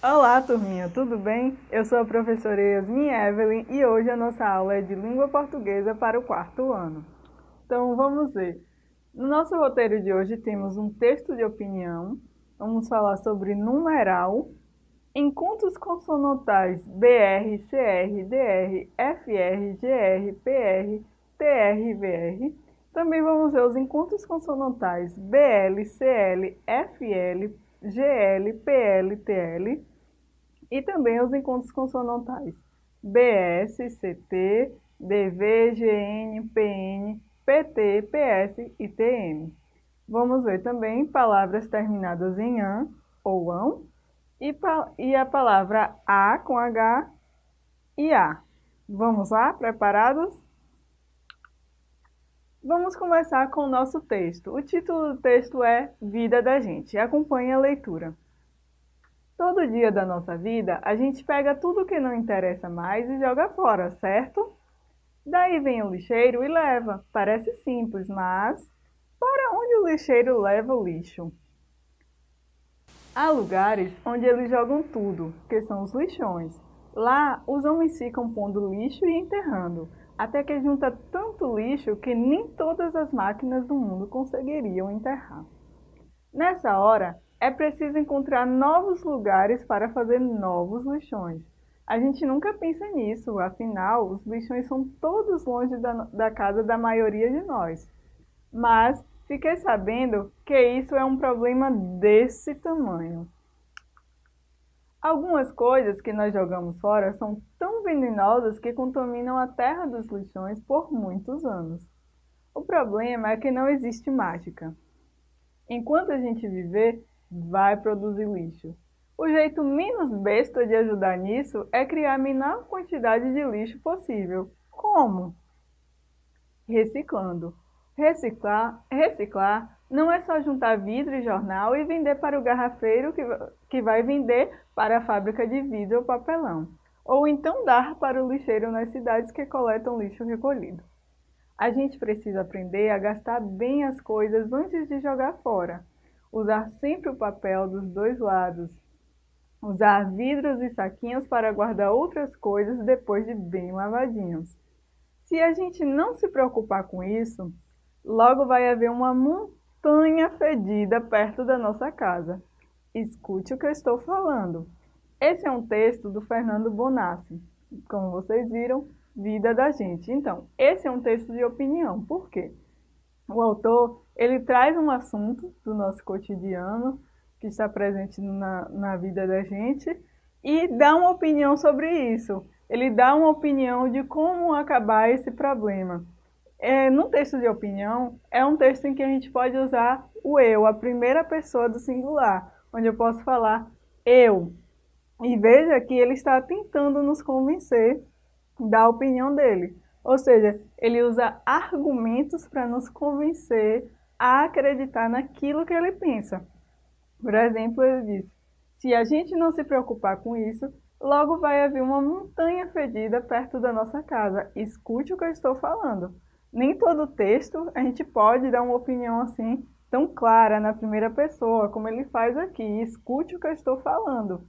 Olá, turminha, tudo bem? Eu sou a professora Yasmin Evelyn e hoje a nossa aula é de língua portuguesa para o quarto ano. Então, vamos ver. No nosso roteiro de hoje temos um texto de opinião, vamos falar sobre numeral, encontros consonantais BR, CR, DR, FR, GR, PR, TR VR. Também vamos ver os encontros consonantais BL, CL, FL, GL, PL, TL e também os encontros consonantais BS, CT, DV, GN, PN, PT, PS e TM. Vamos ver também palavras terminadas em AN ou AN e, e a palavra A com H e A. Vamos lá? Preparados? Vamos começar com o nosso texto. O título do texto é Vida da Gente. Acompanhe a leitura. Todo dia da nossa vida, a gente pega tudo que não interessa mais e joga fora, certo? Daí vem o lixeiro e leva. Parece simples, mas para onde o lixeiro leva o lixo? Há lugares onde eles jogam tudo, que são os lixões. Lá, os homens ficam pondo lixo e enterrando, até que junta tanto lixo que nem todas as máquinas do mundo conseguiriam enterrar. Nessa hora, é preciso encontrar novos lugares para fazer novos lixões. A gente nunca pensa nisso, afinal, os lixões são todos longe da, da casa da maioria de nós. Mas fiquei sabendo que isso é um problema desse tamanho. Algumas coisas que nós jogamos fora são tão venenosas que contaminam a terra dos lixões por muitos anos. O problema é que não existe mágica. Enquanto a gente viver, vai produzir lixo. O jeito menos besta de ajudar nisso é criar a menor quantidade de lixo possível. Como? Reciclando. Reciclar, reciclar não é só juntar vidro e jornal e vender para o garrafeiro que, que vai vender para a fábrica de vidro ou papelão. Ou então dar para o lixeiro nas cidades que coletam lixo recolhido. A gente precisa aprender a gastar bem as coisas antes de jogar fora usar sempre o papel dos dois lados, usar vidros e saquinhos para guardar outras coisas depois de bem lavadinhos. Se a gente não se preocupar com isso, logo vai haver uma montanha fedida perto da nossa casa. Escute o que eu estou falando. Esse é um texto do Fernando Bonassi. Como vocês viram, Vida da Gente. Então, esse é um texto de opinião. Por quê? O autor ele traz um assunto do nosso cotidiano, que está presente na, na vida da gente, e dá uma opinião sobre isso. Ele dá uma opinião de como acabar esse problema. É, no texto de opinião, é um texto em que a gente pode usar o eu, a primeira pessoa do singular, onde eu posso falar eu. E veja que ele está tentando nos convencer da opinião dele. Ou seja, ele usa argumentos para nos convencer a acreditar naquilo que ele pensa. Por exemplo, ele diz, se a gente não se preocupar com isso, logo vai haver uma montanha fedida perto da nossa casa. Escute o que eu estou falando. Nem todo texto a gente pode dar uma opinião assim tão clara na primeira pessoa, como ele faz aqui. Escute o que eu estou falando.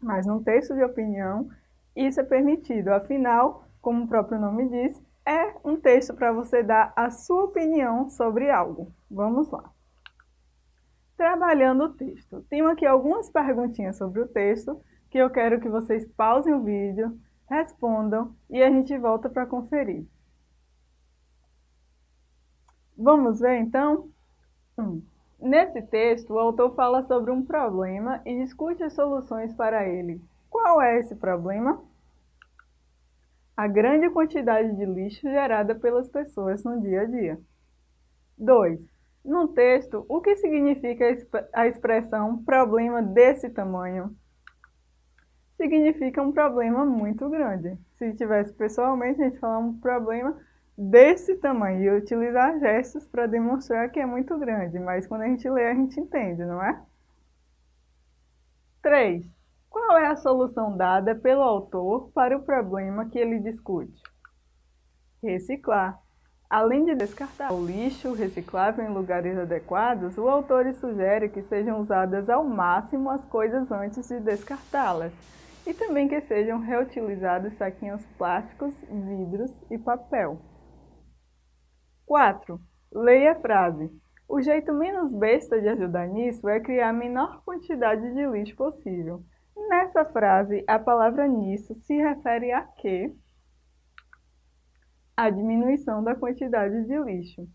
Mas num texto de opinião, isso é permitido. Afinal, como o próprio nome diz, é um texto para você dar a sua opinião sobre algo. Vamos lá. Trabalhando o texto. Tenho aqui algumas perguntinhas sobre o texto que eu quero que vocês pausem o vídeo, respondam e a gente volta para conferir. Vamos ver então? Um. Nesse texto, o autor fala sobre um problema e discute as soluções para ele. Qual é esse problema? a grande quantidade de lixo gerada pelas pessoas no dia a dia. 2. No texto, o que significa a expressão problema desse tamanho? Significa um problema muito grande. Se tivesse pessoalmente, a gente falar um problema desse tamanho e utilizar gestos para demonstrar que é muito grande, mas quando a gente lê, a gente entende, não é? 3. Qual é a solução dada pelo autor para o problema que ele discute? Reciclar. Além de descartar o lixo reciclável em lugares adequados, o autor sugere que sejam usadas ao máximo as coisas antes de descartá-las e também que sejam reutilizados saquinhos plásticos, vidros e papel. 4. Leia a frase. O jeito menos besta de ajudar nisso é criar a menor quantidade de lixo possível. Nessa frase, a palavra nisso se refere a quê? A diminuição da quantidade de lixo.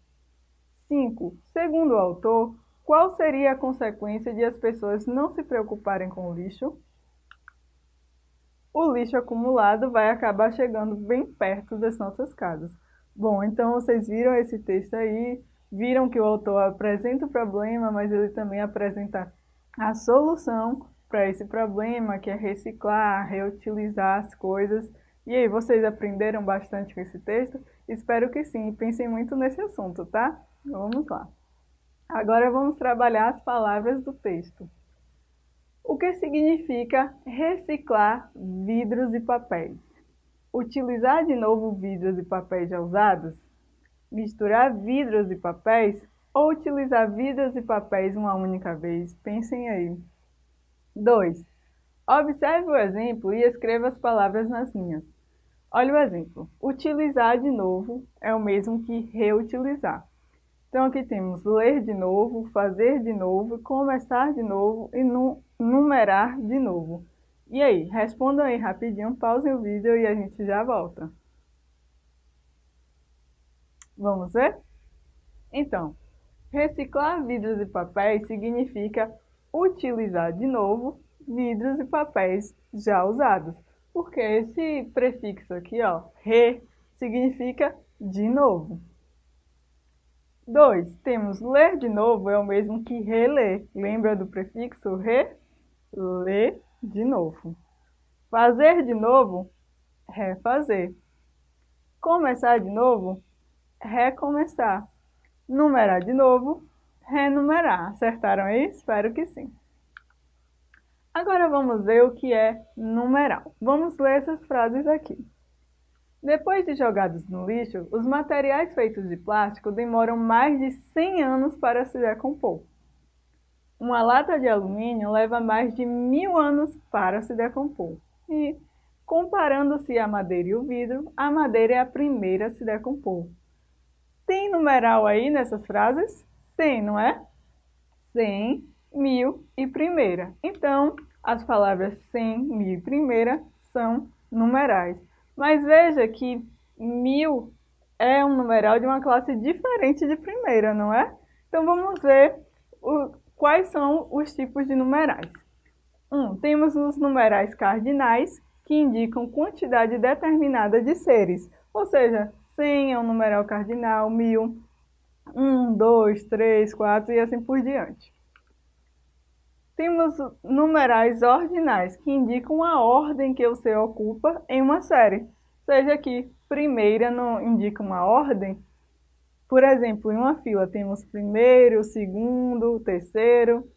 5. Segundo o autor, qual seria a consequência de as pessoas não se preocuparem com o lixo? O lixo acumulado vai acabar chegando bem perto das nossas casas. Bom, então vocês viram esse texto aí, viram que o autor apresenta o problema, mas ele também apresenta a solução para esse problema, que é reciclar, reutilizar as coisas. E aí, vocês aprenderam bastante com esse texto? Espero que sim, pensem muito nesse assunto, tá? Vamos lá. Agora vamos trabalhar as palavras do texto. O que significa reciclar vidros e papéis? Utilizar de novo vidros e papéis já usados? Misturar vidros e papéis? Ou utilizar vidros e papéis uma única vez? Pensem aí. 2. Observe o exemplo e escreva as palavras nas linhas. Olha o exemplo. Utilizar de novo é o mesmo que reutilizar. Então, aqui temos ler de novo, fazer de novo, começar de novo e numerar de novo. E aí, respondam aí rapidinho, pausem o vídeo e a gente já volta. Vamos ver? Então, reciclar vidros e papéis significa utilizar de novo vidros e papéis já usados. Porque esse prefixo aqui, ó, re, significa de novo. 2. Temos ler de novo, é o mesmo que reler. Lembra do prefixo re? Ler de novo. Fazer de novo, refazer. Começar de novo, recomeçar. Numerar de novo, renumerar. Acertaram aí? Espero que sim. Agora vamos ver o que é numeral. Vamos ler essas frases aqui. Depois de jogados no lixo, os materiais feitos de plástico demoram mais de 100 anos para se decompor. Uma lata de alumínio leva mais de mil anos para se decompor. E, comparando-se a madeira e o vidro, a madeira é a primeira a se decompor. Tem numeral aí nessas frases? Tem, não é? Cem, mil e primeira. Então, as palavras cem, mil e primeira são numerais. Mas veja que mil é um numeral de uma classe diferente de primeira, não é? Então, vamos ver o, quais são os tipos de numerais. Um, temos os numerais cardinais, que indicam quantidade determinada de seres, ou seja, 100 é um numeral cardinal, 1000 1, 2, 3, 4 e assim por diante. Temos numerais ordinais, que indicam a ordem que o ser ocupa em uma série. Seja que primeira não indica uma ordem. Por exemplo, em uma fila temos primeiro, segundo, terceiro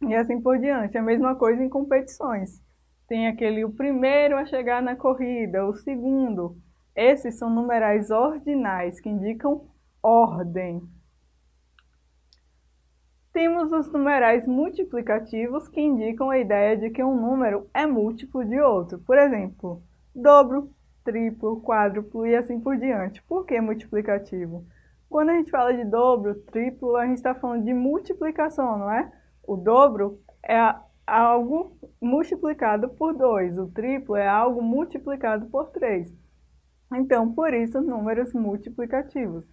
e assim por diante. A mesma coisa em competições. Tem aquele o primeiro a chegar na corrida, o segundo. Esses são numerais ordinais, que indicam ordem. Temos os numerais multiplicativos que indicam a ideia de que um número é múltiplo de outro. Por exemplo, dobro, triplo, quádruplo e assim por diante. Por que multiplicativo? Quando a gente fala de dobro, triplo, a gente está falando de multiplicação, não é? O dobro é algo multiplicado por 2, o triplo é algo multiplicado por 3. Então, por isso, números multiplicativos.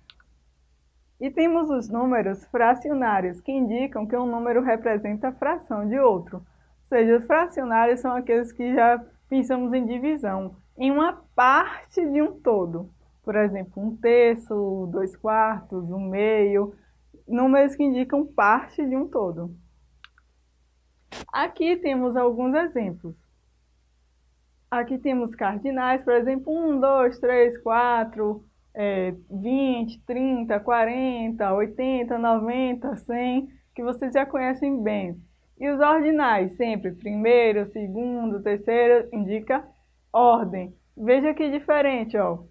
E temos os números fracionários, que indicam que um número representa a fração de outro. Ou seja, os fracionários são aqueles que já pensamos em divisão, em uma parte de um todo. Por exemplo, um terço, dois quartos, um meio, números que indicam parte de um todo. Aqui temos alguns exemplos. Aqui temos cardinais, por exemplo, 1, 2, 3, 4, é, 20, 30, 40, 80, 90, 100, que vocês já conhecem bem. E os ordinais, sempre primeiro, segundo, terceiro, indica ordem. Veja que diferente, ó.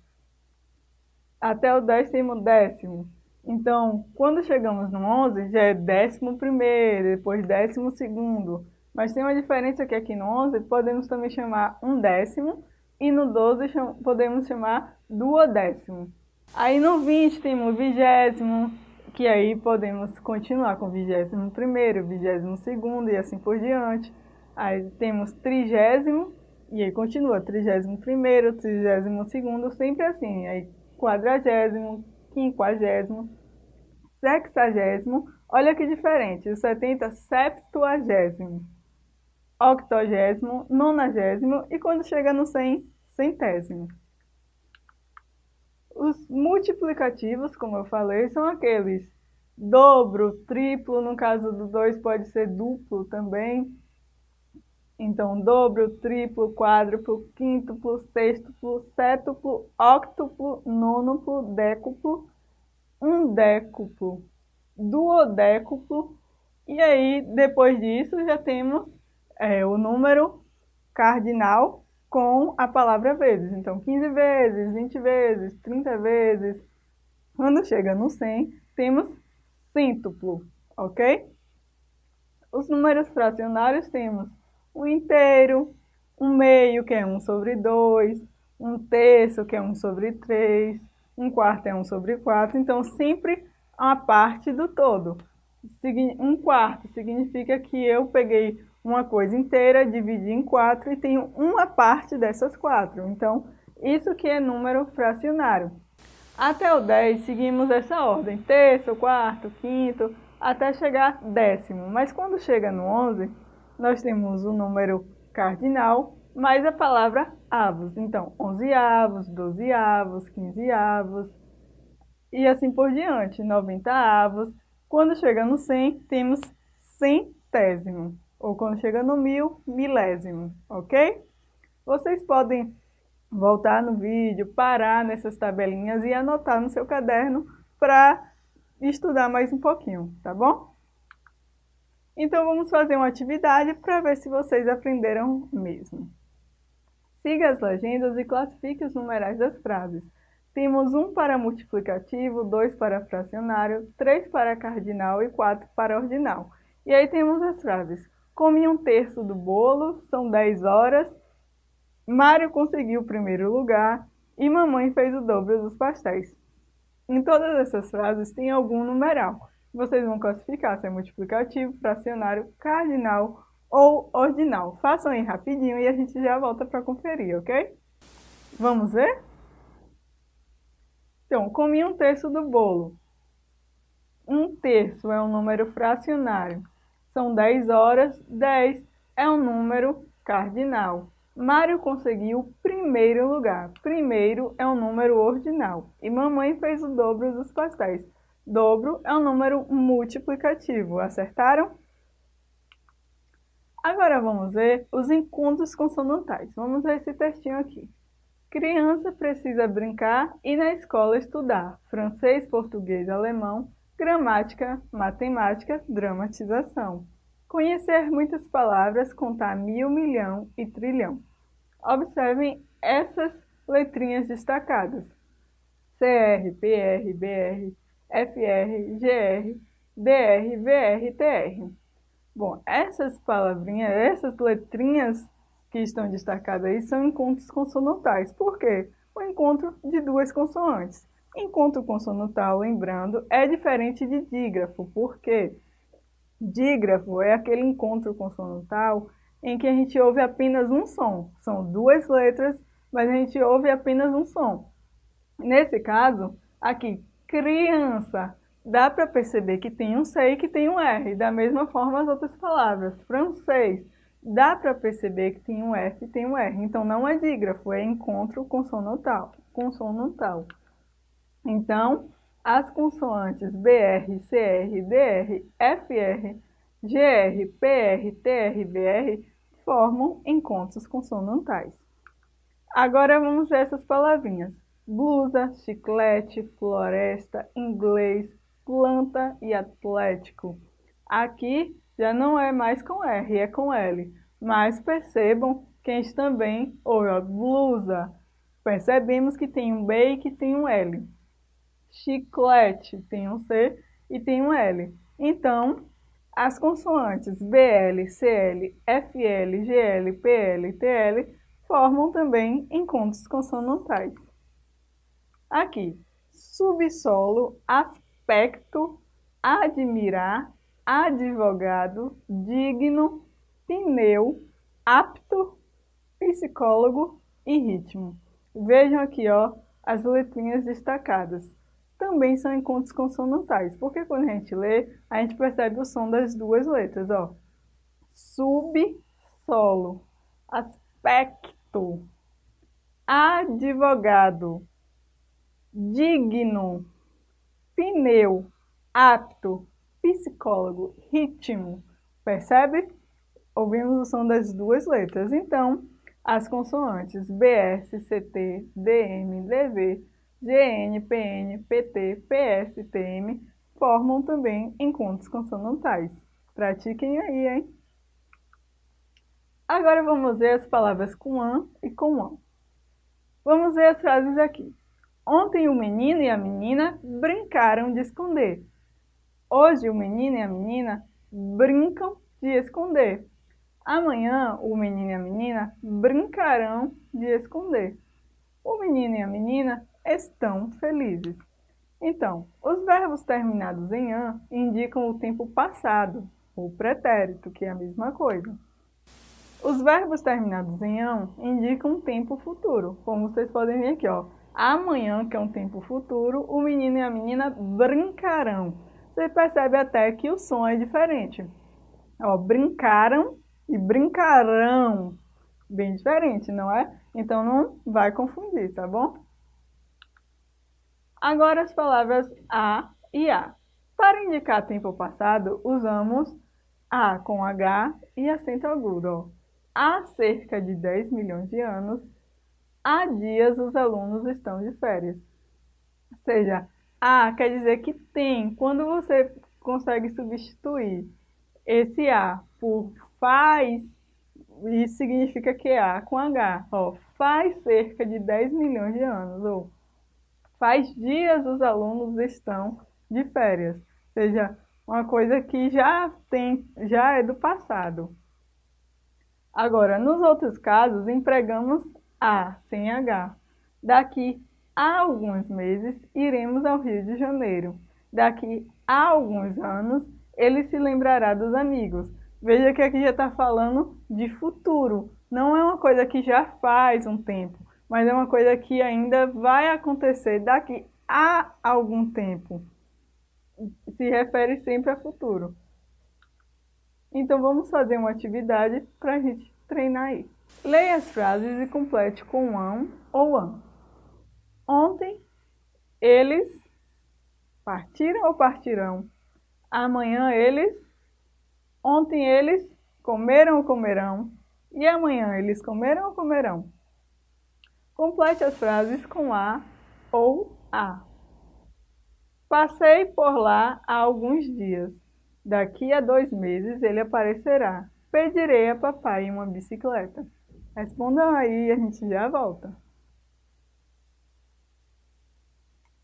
Até o décimo décimo. Então, quando chegamos no 11, já é décimo primeiro, depois décimo segundo. Mas tem uma diferença que aqui no 11 podemos também chamar um décimo e no 12 podemos chamar duodécimo. Aí no 20 temos vigésimo, que aí podemos continuar com vigésimo primeiro, vigésimo segundo e assim por diante. Aí temos trigésimo, e aí continua, trigésimo primeiro, trigésimo segundo, sempre assim. Aí quadragésimo, quinquagésimo, sexagésimo, olha que diferente, o 70, septuagésimo, octogésimo, nonagésimo e quando chega no 100, centésimo. Os multiplicativos, como eu falei, são aqueles dobro, triplo, no caso do 2 pode ser duplo também. Então, dobro, triplo, quádruplo, quíntuplo, sextuplo, sétuplo, octuplo, nônuplo, décuplo, undécuplo, duodécuplo. E aí, depois disso, já temos é, o número cardinal com a palavra vezes. Então, 15 vezes, 20 vezes, 30 vezes. Quando chega no 100, temos cêntuplo, ok? Os números fracionários temos um inteiro, um meio, que é 1 sobre 2, um terço, que é 1 sobre 3, um quarto é 1 sobre 4, então sempre a parte do todo. Um quarto significa que eu peguei uma coisa inteira, dividi em quatro e tenho uma parte dessas quatro. Então, isso que é número fracionário. Até o 10, seguimos essa ordem, terço, quarto, quinto, até chegar décimo. Mas quando chega no 11, nós temos o número cardinal, mais a palavra avos. Então, 11 avos, 12 avos, 15 avos, e assim por diante, 90 avos. Quando chega no 100, temos centésimo ou quando chega no mil, milésimo, ok? Vocês podem voltar no vídeo, parar nessas tabelinhas e anotar no seu caderno para estudar mais um pouquinho, tá bom? Então vamos fazer uma atividade para ver se vocês aprenderam mesmo. Siga as legendas e classifique os numerais das frases. Temos um para multiplicativo, dois para fracionário, três para cardinal e quatro para ordinal. E aí temos as frases. Comi um terço do bolo, são 10 horas. Mário conseguiu o primeiro lugar e mamãe fez o dobro dos pastéis. Em todas essas frases tem algum numeral. Vocês vão classificar se é multiplicativo, fracionário, cardinal ou ordinal. Façam aí rapidinho e a gente já volta para conferir, ok? Vamos ver? Então, comi um terço do bolo. Um terço é um número fracionário. São 10 horas, 10 é um número cardinal. Mário conseguiu primeiro lugar. Primeiro é um número ordinal. E mamãe fez o dobro dos pastéis. Dobro é um número multiplicativo. Acertaram? Agora vamos ver os encontros consonantais. Vamos ver esse textinho aqui. Criança precisa brincar e na escola estudar francês, português, alemão, Gramática, matemática, dramatização. Conhecer muitas palavras, contar mil, milhão e trilhão. Observem essas letrinhas destacadas. CR, PR, BR, FR, GR, DR, VR, TR. Bom, essas palavrinhas, essas letrinhas que estão destacadas aí são encontros consonantais. Por quê? O encontro de duas consoantes. Encontro consonantal, lembrando, é diferente de dígrafo, porque dígrafo é aquele encontro consonantal em que a gente ouve apenas um som. São duas letras, mas a gente ouve apenas um som. Nesse caso, aqui, criança, dá para perceber que tem um C e que tem um R. Da mesma forma as outras palavras. Francês, dá para perceber que tem um F e tem um R. Então não é dígrafo, é encontro consonantal. consonantal. Então, as consoantes BR, CR, DR, FR, GR, PR, TR, BR formam encontros consonantais. Agora vamos ver essas palavrinhas. Blusa, chiclete, floresta, inglês, planta e atlético. Aqui já não é mais com R, é com L. Mas percebam que a gente também ouve blusa. Percebemos que tem um B e que tem um L. chiclete, tem um C e tem um L. Então, as consoantes BL, CL, FL, GL, PL TL formam também encontros consonantais. Aqui, subsolo, aspecto, admirar, advogado, digno, pneu, apto, psicólogo e ritmo. Vejam aqui, ó, as letrinhas destacadas. Também são encontros consonantais, porque quando a gente lê, a gente percebe o som das duas letras, ó. Sub, solo, aspecto, advogado, digno, pneu, apto, psicólogo, ritmo. Percebe? Ouvimos o som das duas letras. Então, as consoantes BS, CT, DM, DV, GN, PN, PT, PS, TM formam também encontros consonantais. Pratiquem aí, hein? Agora vamos ver as palavras com an e com an. Vamos ver as frases aqui. Ontem o menino e a menina brincaram de esconder. Hoje o menino e a menina brincam de esconder. Amanhã o menino e a menina brincarão de esconder. O menino e a menina estão felizes. Então, os verbos terminados em an indicam o tempo passado, ou pretérito, que é a mesma coisa. Os verbos terminados em an indicam um tempo futuro, como vocês podem ver aqui, ó. Amanhã, que é um tempo futuro, o menino e a menina brincarão. Você percebe até que o som é diferente. Ó, brincaram e brincarão. Bem diferente, não é? Então não vai confundir, tá bom? Agora as palavras a e a. Para indicar tempo passado, usamos a com H e acento agudo. Há cerca de 10 milhões de anos, há dias os alunos estão de férias. Ou seja, a quer dizer que tem. Quando você consegue substituir esse a por faz, isso significa que é A com H, ó, faz cerca de 10 milhões de anos, ou faz dias os alunos estão de férias, ou seja, uma coisa que já tem, já é do passado. Agora, nos outros casos, empregamos A sem H. Daqui a alguns meses, iremos ao Rio de Janeiro. Daqui a alguns anos, ele se lembrará dos amigos. Veja que aqui já está falando de futuro. Não é uma coisa que já faz um tempo, mas é uma coisa que ainda vai acontecer daqui a algum tempo. Se refere sempre a futuro. Então vamos fazer uma atividade para a gente treinar isso. Leia as frases e complete com an ou an. Ontem, eles partiram ou partirão? Amanhã eles Ontem eles comeram ou comerão, e amanhã eles comeram ou comerão. Complete as frases com a ou a. Passei por lá há alguns dias. Daqui a dois meses ele aparecerá. Pedirei a papai uma bicicleta. Respondam aí e a gente já volta.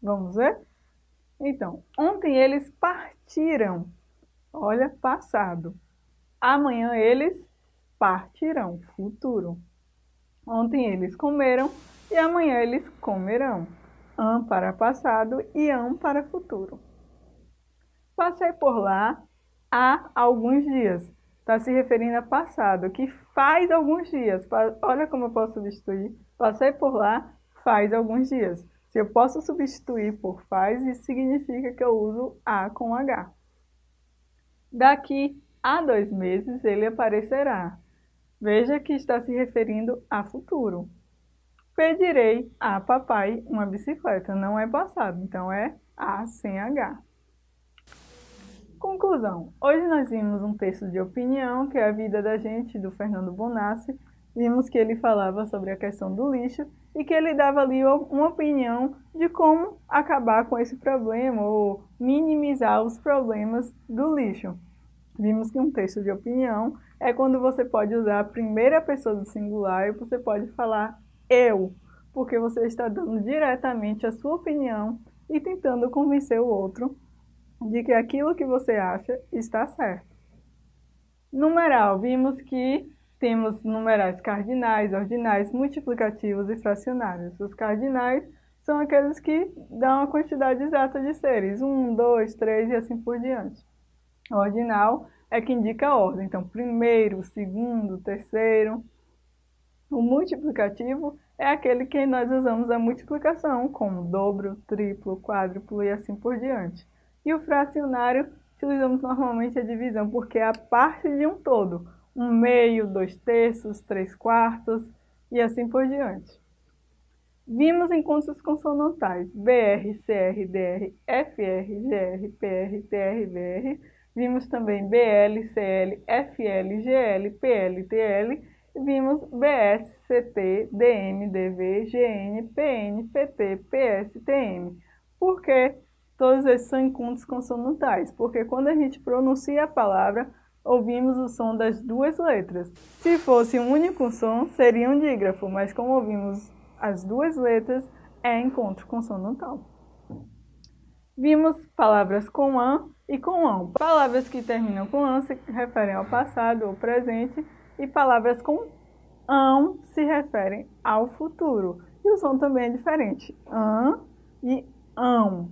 Vamos ver? Então, ontem eles partiram. Olha, passado. Amanhã eles partirão, futuro. Ontem eles comeram e amanhã eles comerão. Am para passado e am para futuro. Passei por lá há alguns dias. Está se referindo a passado, que faz alguns dias. Olha como eu posso substituir. Passei por lá faz alguns dias. Se eu posso substituir por faz, isso significa que eu uso a com H. Daqui a dois meses ele aparecerá. Veja que está se referindo a futuro. Pedirei a papai uma bicicleta. Não é passado, então é A sem H. Conclusão. Hoje nós vimos um texto de opinião, que é a vida da gente, do Fernando Bonassi. Vimos que ele falava sobre a questão do lixo e que ele dava ali uma opinião de como acabar com esse problema ou minimizar os problemas do lixo. Vimos que um texto de opinião é quando você pode usar a primeira pessoa do singular e você pode falar eu, porque você está dando diretamente a sua opinião e tentando convencer o outro de que aquilo que você acha está certo. Numeral, vimos que temos numerais cardinais, ordinais, multiplicativos e fracionários. Os cardinais são aqueles que dão a quantidade exata de seres, 1, 2, 3 e assim por diante. O ordinal é que indica a ordem, então primeiro, segundo, terceiro. O multiplicativo é aquele que nós usamos a multiplicação, como dobro, triplo, quádruplo e assim por diante. E o fracionário, utilizamos normalmente a divisão, porque é a parte de um todo. Um meio, dois terços, três quartos e assim por diante. Vimos encontros consonantais BR, CR, DR, FR, GR, PR, TR, VR. Vimos também BL, CL, FL, GL, PL, TL. Vimos BS, CT, DM, DV, GN, PN, PT, PS, TM. Por que todos esses são encontros consonantais? Porque quando a gente pronuncia a palavra, ouvimos o som das duas letras. Se fosse um único som, seria um dígrafo, mas como ouvimos as duas letras é encontro consonantal. Vimos palavras com an e com ão. Palavras que terminam com an se referem ao passado ou presente e palavras com ão se referem ao futuro. E o som também é diferente. An e ão.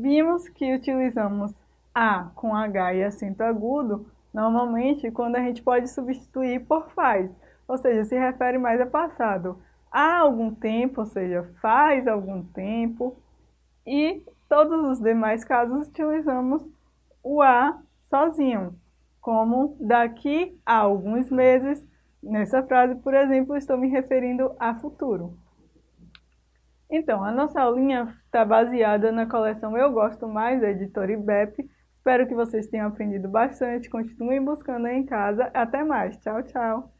Vimos que utilizamos a com H e acento agudo normalmente quando a gente pode substituir por faz ou seja, se refere mais a passado. Há algum tempo, ou seja, faz algum tempo, e todos os demais casos utilizamos o a sozinho, como daqui a alguns meses. Nessa frase, por exemplo, estou me referindo a futuro. Então, a nossa aulinha está baseada na coleção Eu Gosto Mais, da editora IBEP. Espero que vocês tenham aprendido bastante. Continuem buscando aí em casa. Até mais. Tchau, tchau.